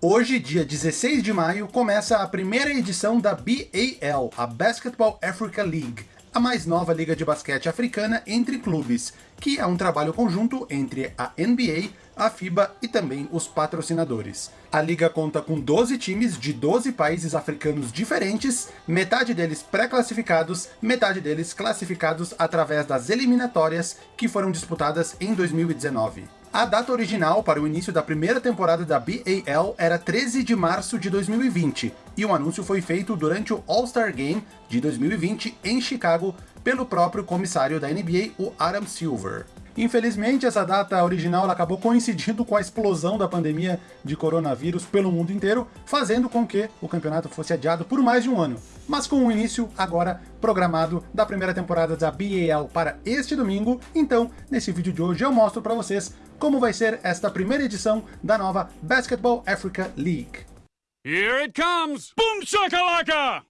Hoje, dia 16 de maio, começa a primeira edição da BAL, a Basketball Africa League, a mais nova liga de basquete africana entre clubes, que é um trabalho conjunto entre a NBA, a FIBA e também os patrocinadores. A liga conta com 12 times de 12 países africanos diferentes, metade deles pré-classificados, metade deles classificados através das eliminatórias que foram disputadas em 2019. A data original para o início da primeira temporada da BAL era 13 de março de 2020, e o anúncio foi feito durante o All-Star Game de 2020 em Chicago pelo próprio comissário da NBA, o Adam Silver. Infelizmente, essa data original acabou coincidindo com a explosão da pandemia de coronavírus pelo mundo inteiro, fazendo com que o campeonato fosse adiado por mais de um ano. Mas com o início agora programado da primeira temporada da BAL para este domingo, então nesse vídeo de hoje eu mostro para vocês como vai ser esta primeira edição da nova Basketball Africa League. Here it comes! Boom shakalaka!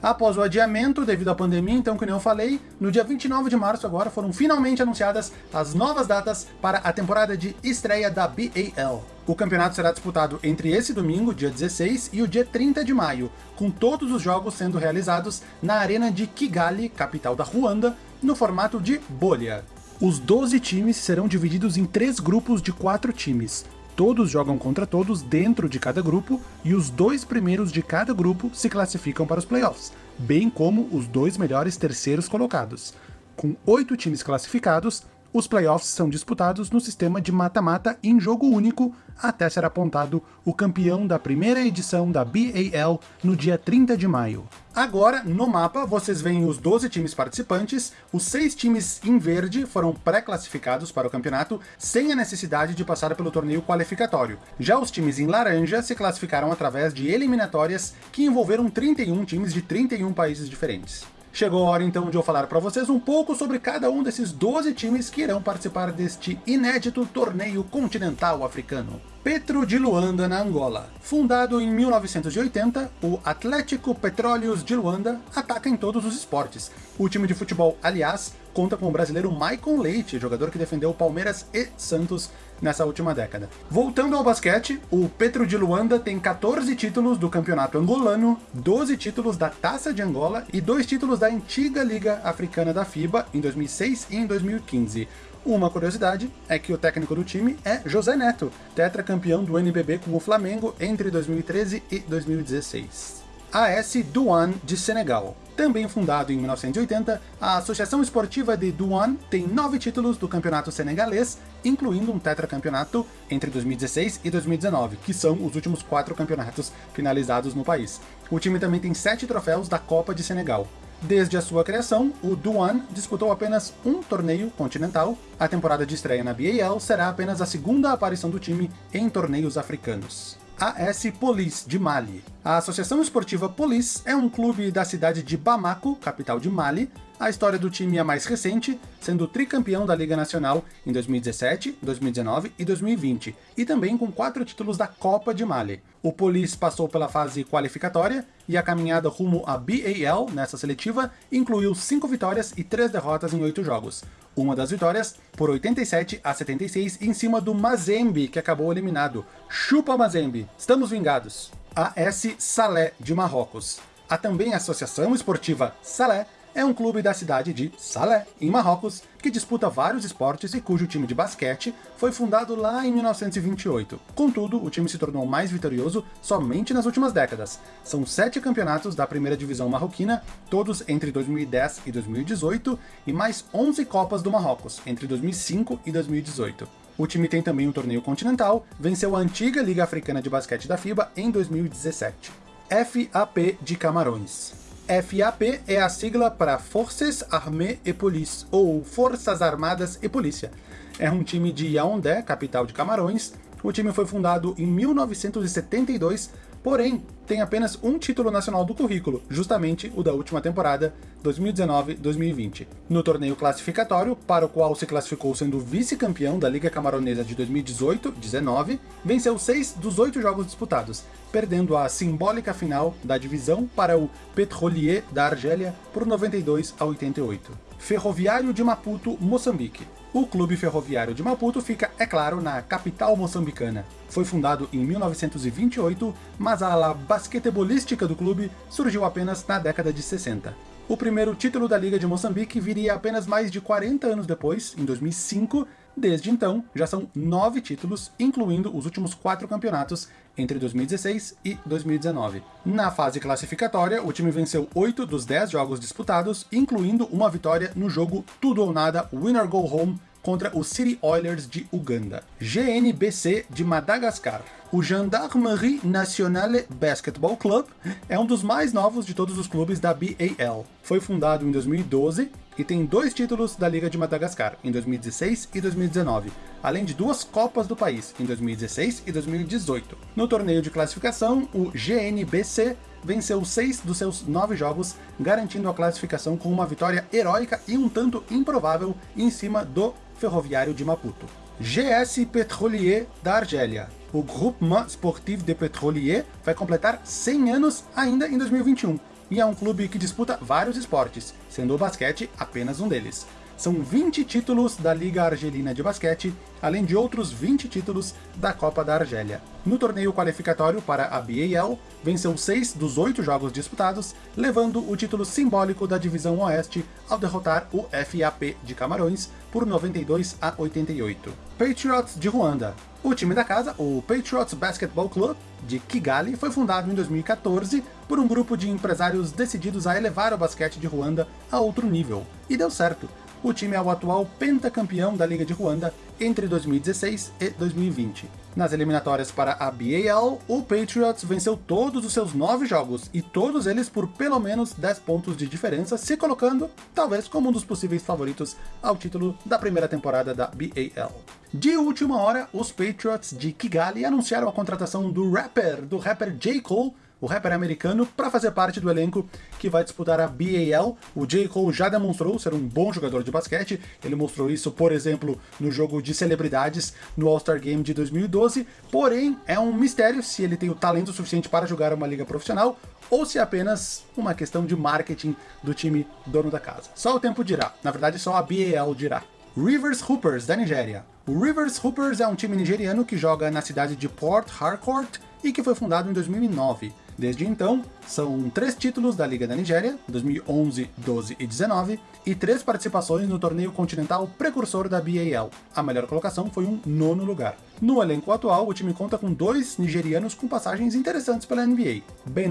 Após o adiamento devido à pandemia, então, como eu falei, no dia 29 de março agora foram finalmente anunciadas as novas datas para a temporada de estreia da BAL. O campeonato será disputado entre esse domingo, dia 16, e o dia 30 de maio, com todos os jogos sendo realizados na arena de Kigali, capital da Ruanda, no formato de bolha. Os 12 times serão divididos em três grupos de quatro times. Todos jogam contra todos dentro de cada grupo, e os dois primeiros de cada grupo se classificam para os playoffs, bem como os dois melhores terceiros colocados. Com oito times classificados, os playoffs são disputados no sistema de mata-mata em jogo único, até ser apontado o campeão da primeira edição da BAL no dia 30 de maio. Agora, no mapa, vocês veem os 12 times participantes, os 6 times em verde foram pré-classificados para o campeonato, sem a necessidade de passar pelo torneio qualificatório. Já os times em laranja se classificaram através de eliminatórias que envolveram 31 times de 31 países diferentes. Chegou a hora então de eu falar para vocês um pouco sobre cada um desses 12 times que irão participar deste inédito torneio continental africano. Petro de Luanda, na Angola. Fundado em 1980, o Atlético Petróleos de Luanda ataca em todos os esportes. O time de futebol, aliás, conta com o brasileiro Maicon Leite, jogador que defendeu Palmeiras e Santos nessa última década. Voltando ao basquete, o Petro de Luanda tem 14 títulos do campeonato angolano, 12 títulos da Taça de Angola e dois títulos da antiga Liga Africana da FIBA em 2006 e em 2015. Uma curiosidade é que o técnico do time é José Neto, tetracampeão do NBB com o Flamengo entre 2013 e 2016. AS Douane de Senegal. Também fundado em 1980, a Associação Esportiva de Douane tem nove títulos do campeonato senegalês, incluindo um tetracampeonato entre 2016 e 2019, que são os últimos quatro campeonatos finalizados no país. O time também tem sete troféus da Copa de Senegal. Desde a sua criação, o Douane disputou apenas um torneio continental. A temporada de estreia na BAL será apenas a segunda aparição do time em torneios africanos. AS Police, de Mali. A Associação Esportiva Police é um clube da cidade de Bamako, capital de Mali. A história do time é mais recente, sendo tricampeão da Liga Nacional em 2017, 2019 e 2020, e também com quatro títulos da Copa de Mali. O Police passou pela fase qualificatória, e a caminhada rumo à BAL nessa seletiva incluiu cinco vitórias e três derrotas em oito jogos. Uma das vitórias por 87 a 76 em cima do Mazembe, que acabou eliminado. Chupa Mazembe, estamos vingados. A S Salé de Marrocos. Há também a Associação Esportiva Salé é um clube da cidade de Salé, em Marrocos, que disputa vários esportes e cujo time de basquete foi fundado lá em 1928. Contudo, o time se tornou mais vitorioso somente nas últimas décadas. São sete campeonatos da primeira divisão marroquina, todos entre 2010 e 2018, e mais 11 Copas do Marrocos, entre 2005 e 2018. O time tem também um torneio continental, venceu a antiga Liga Africana de Basquete da FIBA em 2017. FAP de Camarões. FAP é a sigla para Forces Armées et Police, ou Forças Armadas e Polícia. É um time de Yaoundé, capital de Camarões. O time foi fundado em 1972 porém tem apenas um título nacional do currículo, justamente o da última temporada, 2019-2020. No torneio classificatório, para o qual se classificou sendo vice-campeão da Liga Camaronesa de 2018-19, venceu seis dos oito jogos disputados, perdendo a simbólica final da divisão para o Petrolier da Argélia por 92 a 88. Ferroviário de Maputo, Moçambique. O Clube Ferroviário de Maputo fica, é claro, na capital moçambicana. Foi fundado em 1928, mas a ala basquetebolística do clube surgiu apenas na década de 60. O primeiro título da Liga de Moçambique viria apenas mais de 40 anos depois, em 2005, Desde então, já são nove títulos, incluindo os últimos quatro campeonatos entre 2016 e 2019. Na fase classificatória, o time venceu oito dos dez jogos disputados, incluindo uma vitória no jogo tudo ou nada Winner Go Home contra o City Oilers de Uganda. GNBC de Madagascar. O Gendarmerie Nationale Basketball Club é um dos mais novos de todos os clubes da BAL. Foi fundado em 2012 e tem dois títulos da Liga de Madagascar, em 2016 e 2019, além de duas Copas do país, em 2016 e 2018. No torneio de classificação, o GNBC venceu seis dos seus nove jogos, garantindo a classificação com uma vitória heróica e um tanto improvável em cima do Ferroviário de Maputo. GS Petrolier da Argélia. O Groupement Sportif de Petrolier vai completar 100 anos ainda em 2021, e é um clube que disputa vários esportes, sendo o basquete apenas um deles. São 20 títulos da Liga Argelina de Basquete, além de outros 20 títulos da Copa da Argélia. No torneio qualificatório para a BAL, venceu seis dos oito jogos disputados, levando o título simbólico da Divisão Oeste ao derrotar o FAP de Camarões por 92 a 88. Patriots de Ruanda. O time da casa, o Patriots Basketball Club, de Kigali, foi fundado em 2014 por um grupo de empresários decididos a elevar o basquete de Ruanda a outro nível. E deu certo o time é o atual pentacampeão da Liga de Ruanda entre 2016 e 2020. Nas eliminatórias para a BAL, o Patriots venceu todos os seus nove jogos, e todos eles por pelo menos 10 pontos de diferença, se colocando, talvez, como um dos possíveis favoritos ao título da primeira temporada da BAL. De última hora, os Patriots de Kigali anunciaram a contratação do rapper, do rapper J. Cole, o rapper americano, para fazer parte do elenco que vai disputar a BAL. O J. Cole já demonstrou ser um bom jogador de basquete, ele mostrou isso, por exemplo, no jogo de celebridades no All-Star Game de 2012, porém é um mistério se ele tem o talento suficiente para jogar uma liga profissional ou se é apenas uma questão de marketing do time dono da casa. Só o tempo dirá, na verdade só a BAL dirá. Rivers Hoopers, da Nigéria. O Rivers Hoopers é um time nigeriano que joga na cidade de Port Harcourt e que foi fundado em 2009. Desde então, são três títulos da Liga da Nigéria, 2011, 12 e 19, e três participações no torneio continental precursor da BAL. A melhor colocação foi um nono lugar. No elenco atual, o time conta com dois nigerianos com passagens interessantes pela NBA. Ben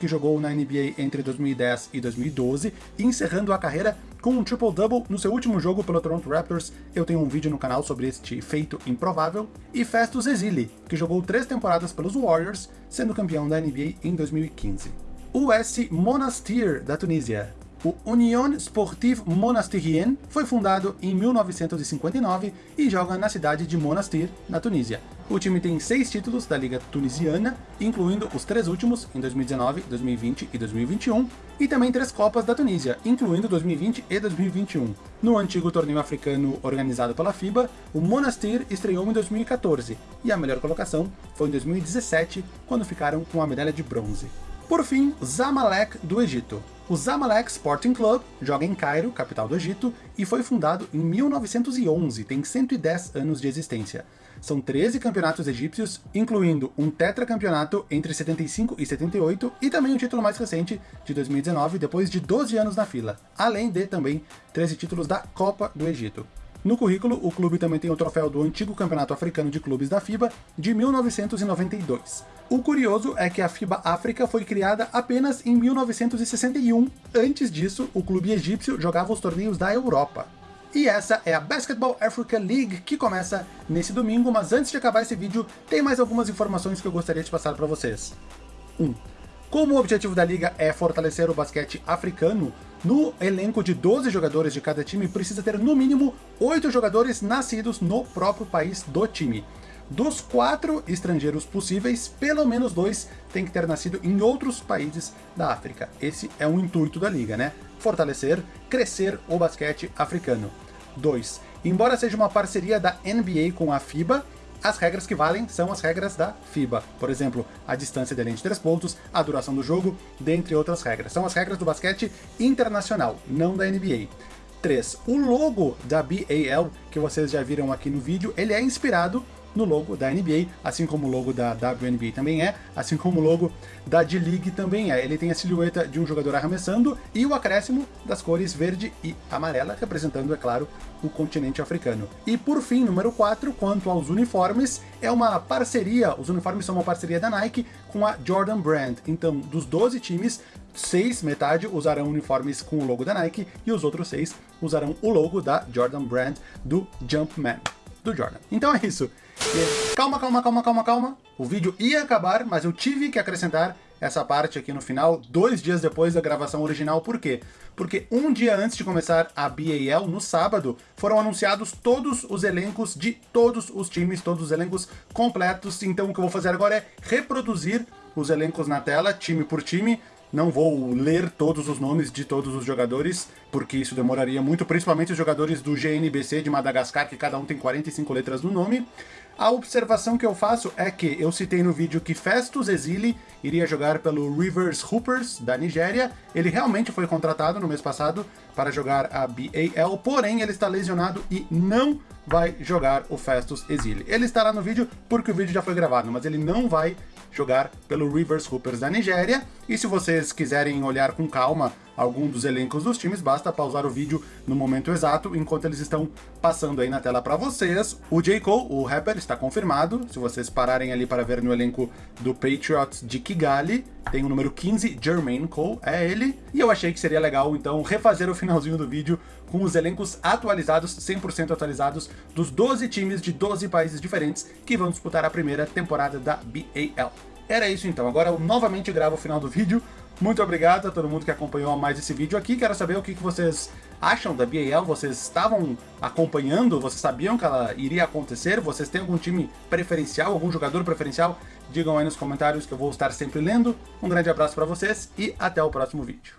que jogou na NBA entre 2010 e 2012, encerrando a carreira com um triple-double no seu último jogo pelo Toronto Raptors. Eu tenho um vídeo no canal sobre este feito improvável. E Festus Ezili, que jogou três temporadas pelos Warriors, sendo campeão da NBA em 2015. O S Monastir, da Tunísia. O Union Sportive Monastirien foi fundado em 1959 e joga na cidade de Monastir, na Tunísia. O time tem seis títulos da Liga Tunisiana, incluindo os três últimos em 2019, 2020 e 2021, e também três Copas da Tunísia, incluindo 2020 e 2021. No antigo torneio africano organizado pela FIBA, o Monastir estreou em 2014, e a melhor colocação foi em 2017, quando ficaram com a medalha de bronze. Por fim, Zamalek do Egito. O Zamalek Sporting Club joga em Cairo, capital do Egito, e foi fundado em 1911, tem 110 anos de existência. São 13 campeonatos egípcios, incluindo um tetracampeonato entre 75 e 78 e também o título mais recente, de 2019, depois de 12 anos na fila, além de também 13 títulos da Copa do Egito. No currículo, o clube também tem o troféu do antigo Campeonato Africano de Clubes da FIBA, de 1992. O curioso é que a FIBA África foi criada apenas em 1961. Antes disso, o clube egípcio jogava os torneios da Europa. E essa é a Basketball Africa League, que começa nesse domingo, mas antes de acabar esse vídeo, tem mais algumas informações que eu gostaria de passar para vocês. 1. Um, como o objetivo da liga é fortalecer o basquete africano, no elenco de 12 jogadores de cada time precisa ter no mínimo 8 jogadores nascidos no próprio país do time. Dos quatro estrangeiros possíveis, pelo menos dois têm que ter nascido em outros países da África. Esse é o intuito da liga, né? Fortalecer, crescer o basquete africano. 2. Embora seja uma parceria da NBA com a FIBA, as regras que valem são as regras da FIBA. Por exemplo, a distância de linha de 3 pontos, a duração do jogo, dentre outras regras. São as regras do basquete internacional, não da NBA. 3. O logo da BAL, que vocês já viram aqui no vídeo, ele é inspirado no logo da NBA, assim como o logo da WNBA também é, assim como o logo da D-League também é. Ele tem a silhueta de um jogador arremessando e o acréscimo das cores verde e amarela, representando, é claro, o continente africano. E por fim, número 4, quanto aos uniformes, é uma parceria, os uniformes são uma parceria da Nike com a Jordan Brand. Então, dos 12 times, seis, metade, usarão uniformes com o logo da Nike e os outros seis usarão o logo da Jordan Brand do Jumpman do Jordan. Então é isso. Calma, calma, calma, calma, calma. O vídeo ia acabar, mas eu tive que acrescentar essa parte aqui no final, dois dias depois da gravação original. Por quê? Porque um dia antes de começar a BAL, no sábado, foram anunciados todos os elencos de todos os times, todos os elencos completos. Então o que eu vou fazer agora é reproduzir os elencos na tela, time por time, não vou ler todos os nomes de todos os jogadores, porque isso demoraria muito, principalmente os jogadores do GNBC de Madagascar, que cada um tem 45 letras no nome. A observação que eu faço é que eu citei no vídeo que Festus Exili iria jogar pelo Rivers Hoopers, da Nigéria. Ele realmente foi contratado no mês passado para jogar a BAL, porém ele está lesionado e não vai jogar o Festus Exili. Ele estará no vídeo porque o vídeo já foi gravado, mas ele não vai jogar pelo Rivers Hoopers da Nigéria. E se vocês quiserem olhar com calma algum dos elencos dos times, basta pausar o vídeo no momento exato, enquanto eles estão passando aí na tela para vocês. O J. Cole, o rapper, está confirmado. Se vocês pararem ali para ver no elenco do Patriots de Kigali, tem o número 15, Jermaine Cole, é ele. E eu achei que seria legal, então, refazer o finalzinho do vídeo com os elencos atualizados, 100% atualizados, dos 12 times de 12 países diferentes que vão disputar a primeira temporada da BAL. Era isso então, agora eu novamente gravo o final do vídeo. Muito obrigado a todo mundo que acompanhou mais esse vídeo aqui. Quero saber o que vocês acham da BAL. Vocês estavam acompanhando? Vocês sabiam que ela iria acontecer? Vocês têm algum time preferencial, algum jogador preferencial? Digam aí nos comentários que eu vou estar sempre lendo. Um grande abraço para vocês e até o próximo vídeo.